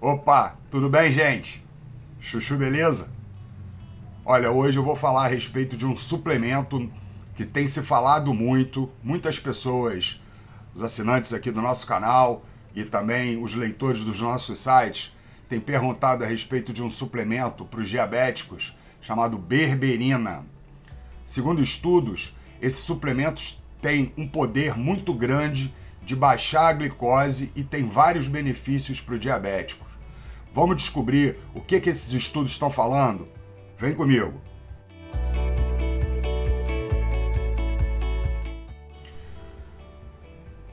Opa, tudo bem, gente? Chuchu, beleza? Olha, hoje eu vou falar a respeito de um suplemento que tem se falado muito, muitas pessoas, os assinantes aqui do nosso canal e também os leitores dos nossos sites, têm perguntado a respeito de um suplemento para os diabéticos chamado berberina. Segundo estudos, esses suplementos têm um poder muito grande de baixar a glicose e tem vários benefícios para o diabético. Vamos descobrir o que, que esses estudos estão falando? Vem comigo!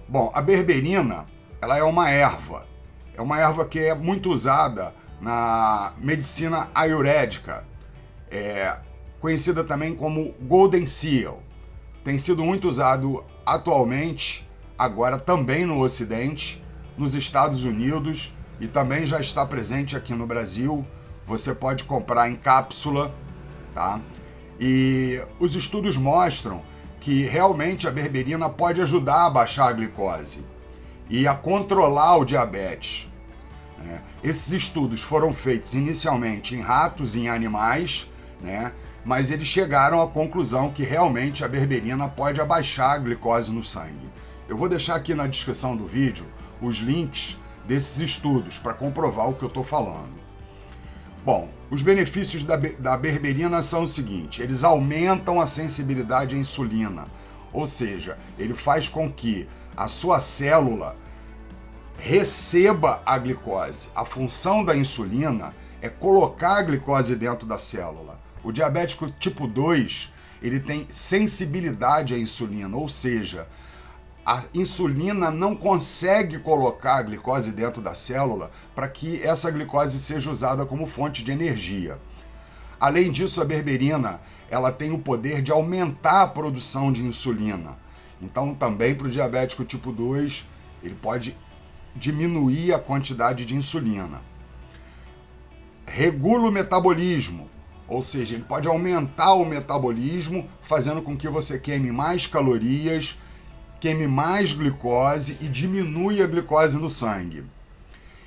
Bom, a berberina, ela é uma erva. É uma erva que é muito usada na medicina ayurvédica, é, conhecida também como Golden Seal. Tem sido muito usado atualmente, agora também no Ocidente, nos Estados Unidos e também já está presente aqui no Brasil. Você pode comprar em cápsula, tá? E os estudos mostram que realmente a berberina pode ajudar a baixar a glicose e a controlar o diabetes. Né? Esses estudos foram feitos inicialmente em ratos e em animais, né? mas eles chegaram à conclusão que realmente a berberina pode abaixar a glicose no sangue. Eu vou deixar aqui na descrição do vídeo os links desses estudos para comprovar o que eu estou falando. Bom, os benefícios da, da berberina são o seguinte, eles aumentam a sensibilidade à insulina, ou seja, ele faz com que a sua célula receba a glicose. A função da insulina é colocar a glicose dentro da célula. O diabético tipo 2, ele tem sensibilidade à insulina, ou seja, a insulina não consegue colocar a glicose dentro da célula para que essa glicose seja usada como fonte de energia. Além disso, a berberina ela tem o poder de aumentar a produção de insulina. Então, também para o diabético tipo 2, ele pode diminuir a quantidade de insulina. Regula o metabolismo, ou seja, ele pode aumentar o metabolismo, fazendo com que você queime mais calorias queime mais glicose e diminui a glicose no sangue.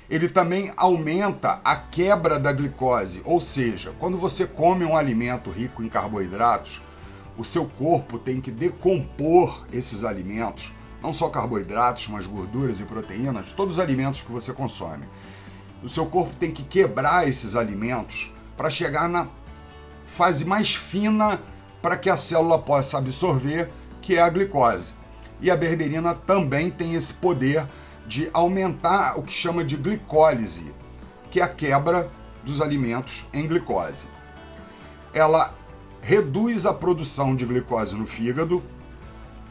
Ele também aumenta a quebra da glicose, ou seja, quando você come um alimento rico em carboidratos, o seu corpo tem que decompor esses alimentos, não só carboidratos, mas gorduras e proteínas, todos os alimentos que você consome. O seu corpo tem que quebrar esses alimentos para chegar na fase mais fina para que a célula possa absorver, que é a glicose. E a berberina também tem esse poder de aumentar o que chama de glicólise, que é a quebra dos alimentos em glicose. Ela reduz a produção de glicose no fígado,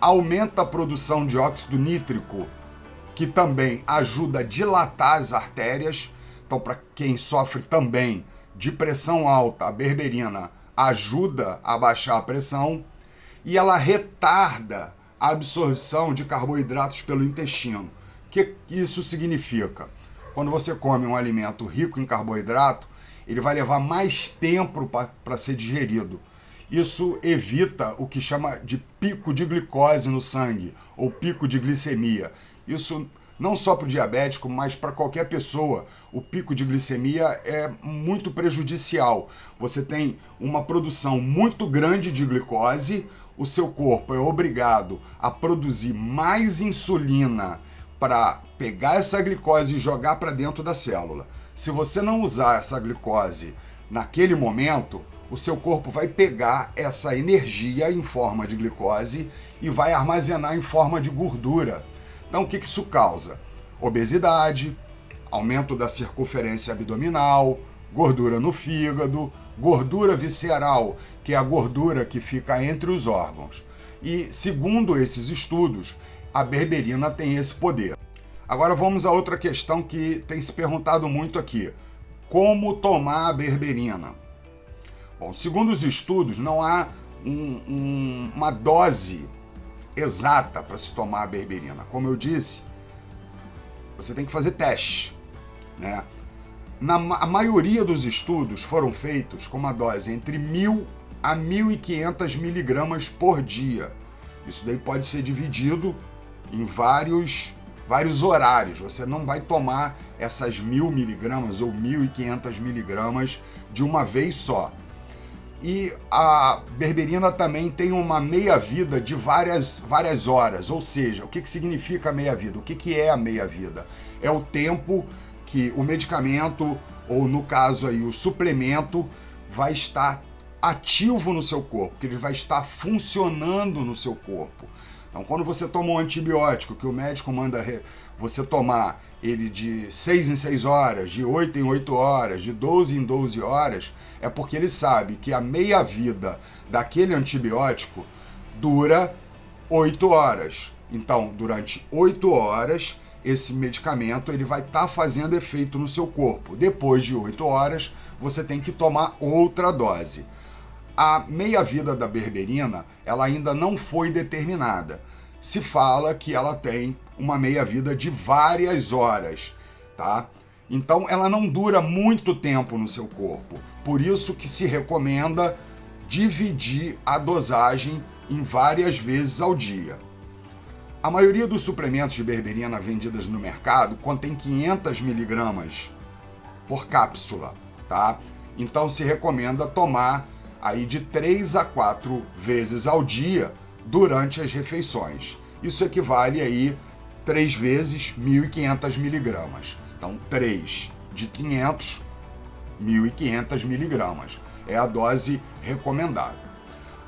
aumenta a produção de óxido nítrico, que também ajuda a dilatar as artérias. Então, para quem sofre também de pressão alta, a berberina ajuda a baixar a pressão e ela retarda absorção de carboidratos pelo intestino. O que isso significa? Quando você come um alimento rico em carboidrato, ele vai levar mais tempo para ser digerido. Isso evita o que chama de pico de glicose no sangue, ou pico de glicemia. Isso não só para o diabético, mas para qualquer pessoa. O pico de glicemia é muito prejudicial. Você tem uma produção muito grande de glicose, o seu corpo é obrigado a produzir mais insulina para pegar essa glicose e jogar para dentro da célula. Se você não usar essa glicose naquele momento, o seu corpo vai pegar essa energia em forma de glicose e vai armazenar em forma de gordura. Então, o que isso causa? Obesidade, aumento da circunferência abdominal, gordura no fígado, gordura visceral, que é a gordura que fica entre os órgãos. E, segundo esses estudos, a berberina tem esse poder. Agora vamos a outra questão que tem se perguntado muito aqui. Como tomar a berberina? Bom, segundo os estudos, não há um, um, uma dose exata para se tomar a berberina. Como eu disse, você tem que fazer teste. Né? Na, a maioria dos estudos foram feitos com uma dose entre 1.000 a 1.500 miligramas por dia. Isso daí pode ser dividido em vários vários horários. Você não vai tomar essas mil miligramas ou mil e quinhentas miligramas de uma vez só. E a berberina também tem uma meia-vida de várias, várias horas, ou seja, o que, que significa meia-vida? O que, que é a meia-vida? É o tempo que o medicamento, ou no caso aí o suplemento, vai estar ativo no seu corpo, que ele vai estar funcionando no seu corpo. Então, quando você toma um antibiótico que o médico manda você tomar ele de 6 em 6 horas, de 8 em 8 horas, de 12 em 12 horas, é porque ele sabe que a meia-vida daquele antibiótico dura 8 horas. Então, durante 8 horas, esse medicamento ele vai estar tá fazendo efeito no seu corpo. Depois de 8 horas, você tem que tomar outra dose. A meia-vida da berberina, ela ainda não foi determinada. Se fala que ela tem uma meia-vida de várias horas, tá? Então ela não dura muito tempo no seu corpo. Por isso que se recomenda dividir a dosagem em várias vezes ao dia. A maioria dos suplementos de berberina vendidas no mercado contém 500 miligramas por cápsula, tá? Então se recomenda tomar aí de 3 a 4 vezes ao dia durante as refeições. Isso equivale aí 3 vezes 1.500 miligramas. Então, 3 de 500, 1.500 miligramas. É a dose recomendada.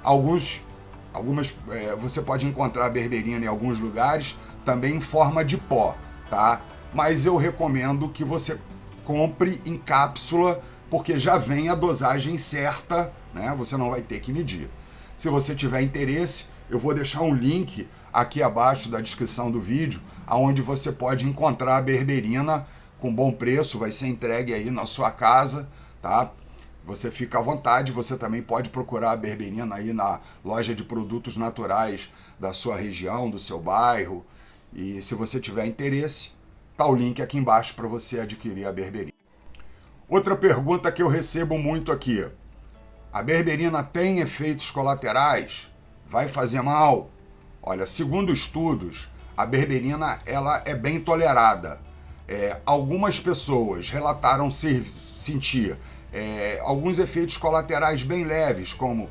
Alguns, algumas, é, você pode encontrar berberina em alguns lugares também em forma de pó, tá? Mas eu recomendo que você compre em cápsula porque já vem a dosagem certa, né? Você não vai ter que medir. Se você tiver interesse, eu vou deixar um link aqui abaixo da descrição do vídeo, aonde você pode encontrar a berberina com bom preço, vai ser entregue aí na sua casa, tá? Você fica à vontade, você também pode procurar a berberina aí na loja de produtos naturais da sua região, do seu bairro. E se você tiver interesse, tá o link aqui embaixo para você adquirir a berberina. Outra pergunta que eu recebo muito aqui. A berberina tem efeitos colaterais? Vai fazer mal? Olha, segundo estudos, a berberina ela é bem tolerada. É, algumas pessoas relataram ser, sentir é, alguns efeitos colaterais bem leves, como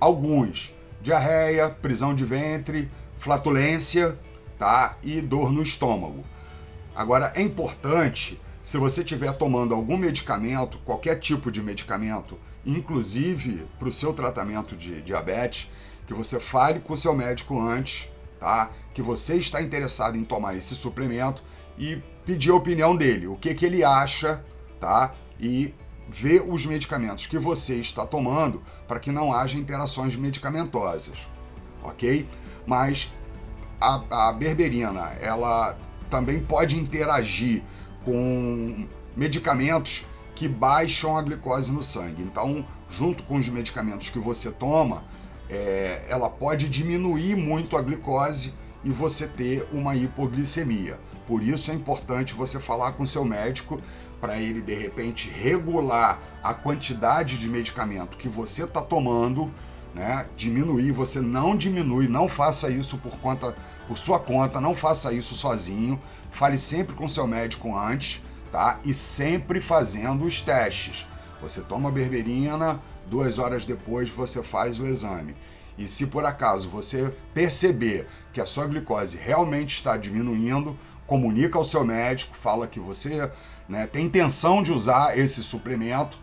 alguns diarreia, prisão de ventre, flatulência, tá? E dor no estômago. Agora é importante se você estiver tomando algum medicamento, qualquer tipo de medicamento, inclusive para o seu tratamento de diabetes, que você fale com o seu médico antes, tá? Que você está interessado em tomar esse suplemento e pedir a opinião dele, o que, que ele acha, tá? E ver os medicamentos que você está tomando para que não haja interações medicamentosas, ok? Mas a, a berberina, ela também pode interagir com medicamentos que baixam a glicose no sangue. Então, junto com os medicamentos que você toma, é, ela pode diminuir muito a glicose e você ter uma hipoglicemia. Por isso é importante você falar com seu médico para ele de repente regular a quantidade de medicamento que você está tomando, né? Diminuir, você não diminui, não faça isso por conta, por sua conta, não faça isso sozinho. Fale sempre com seu médico antes, tá? E sempre fazendo os testes. Você toma berberina, duas horas depois você faz o exame. E se por acaso você perceber que a sua glicose realmente está diminuindo, comunica ao seu médico, fala que você né, tem intenção de usar esse suplemento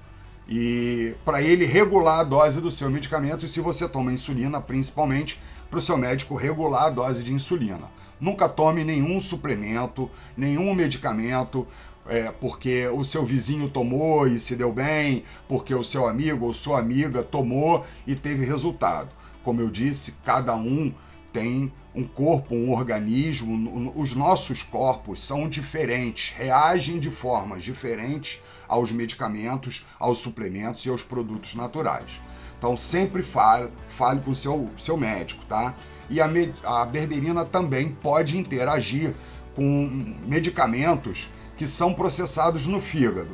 e para ele regular a dose do seu medicamento e se você toma insulina, principalmente para o seu médico regular a dose de insulina. Nunca tome nenhum suplemento, nenhum medicamento, é, porque o seu vizinho tomou e se deu bem, porque o seu amigo ou sua amiga tomou e teve resultado. Como eu disse, cada um tem um corpo, um organismo, os nossos corpos são diferentes, reagem de formas diferentes aos medicamentos, aos suplementos e aos produtos naturais. Então sempre fale, fale com o seu, seu médico, tá? E a, a berberina também pode interagir com medicamentos que são processados no fígado.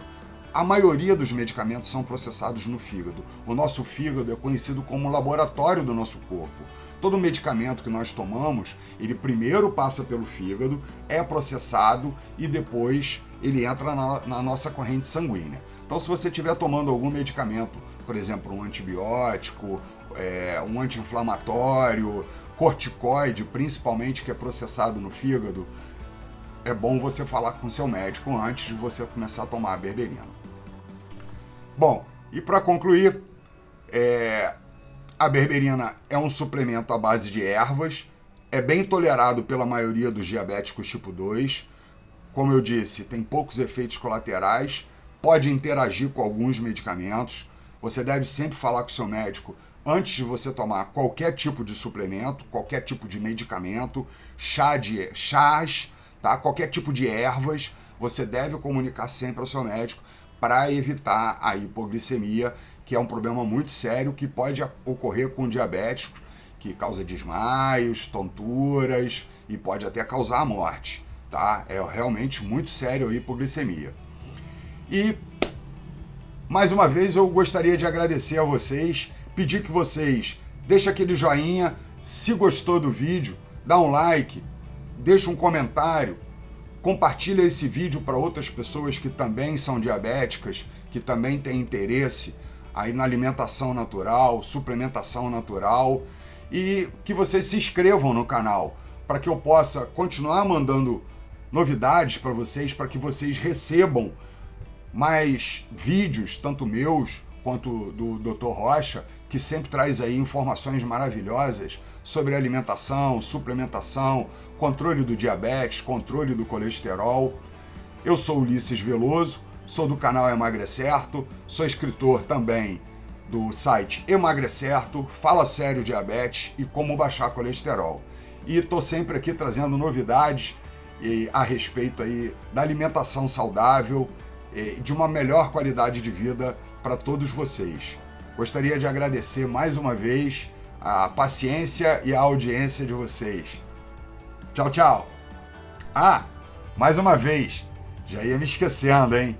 A maioria dos medicamentos são processados no fígado. O nosso fígado é conhecido como laboratório do nosso corpo. Todo medicamento que nós tomamos, ele primeiro passa pelo fígado, é processado e depois ele entra na, na nossa corrente sanguínea. Então, se você estiver tomando algum medicamento, por exemplo, um antibiótico, é, um anti-inflamatório, corticoide, principalmente, que é processado no fígado, é bom você falar com seu médico antes de você começar a tomar a berberina. Bom, e para concluir, é, a berberina é um suplemento à base de ervas, é bem tolerado pela maioria dos diabéticos tipo 2. Como eu disse, tem poucos efeitos colaterais, pode interagir com alguns medicamentos. Você deve sempre falar com seu médico antes de você tomar qualquer tipo de suplemento, qualquer tipo de medicamento, chá de chás, tá? Qualquer tipo de ervas, você deve comunicar sempre ao seu médico para evitar a hipoglicemia que é um problema muito sério que pode ocorrer com diabéticos, que causa desmaios, tonturas e pode até causar a morte, tá? É realmente muito sério a hipoglicemia. E mais uma vez eu gostaria de agradecer a vocês, pedir que vocês deixem aquele joinha, se gostou do vídeo, dá um like, deixa um comentário, compartilha esse vídeo para outras pessoas que também são diabéticas, que também têm interesse aí na alimentação natural, suplementação natural e que vocês se inscrevam no canal para que eu possa continuar mandando novidades para vocês, para que vocês recebam mais vídeos, tanto meus quanto do Dr. Rocha, que sempre traz aí informações maravilhosas sobre alimentação, suplementação, controle do diabetes, controle do colesterol. Eu sou Ulisses Veloso, sou do canal Emagrecerto, sou escritor também do site Emagrecerto, Fala Sério Diabetes e Como Baixar Colesterol. E estou sempre aqui trazendo novidades a respeito aí da alimentação saudável de uma melhor qualidade de vida para todos vocês. Gostaria de agradecer mais uma vez a paciência e a audiência de vocês. Tchau, tchau. Ah, mais uma vez, já ia me esquecendo, hein?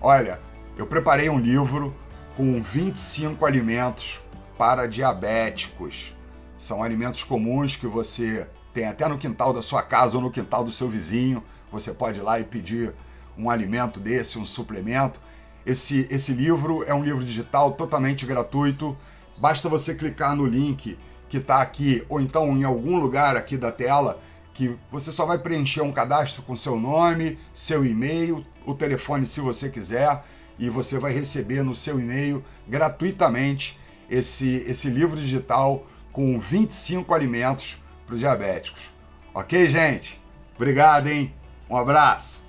Olha, eu preparei um livro com 25 alimentos para diabéticos. São alimentos comuns que você tem até no quintal da sua casa ou no quintal do seu vizinho. Você pode ir lá e pedir um alimento desse, um suplemento. Esse, esse livro é um livro digital totalmente gratuito. Basta você clicar no link que está aqui ou então em algum lugar aqui da tela que você só vai preencher um cadastro com seu nome, seu e-mail, o telefone se você quiser, e você vai receber no seu e-mail gratuitamente esse, esse livro digital com 25 alimentos para os diabéticos. Ok, gente? Obrigado, hein? Um abraço!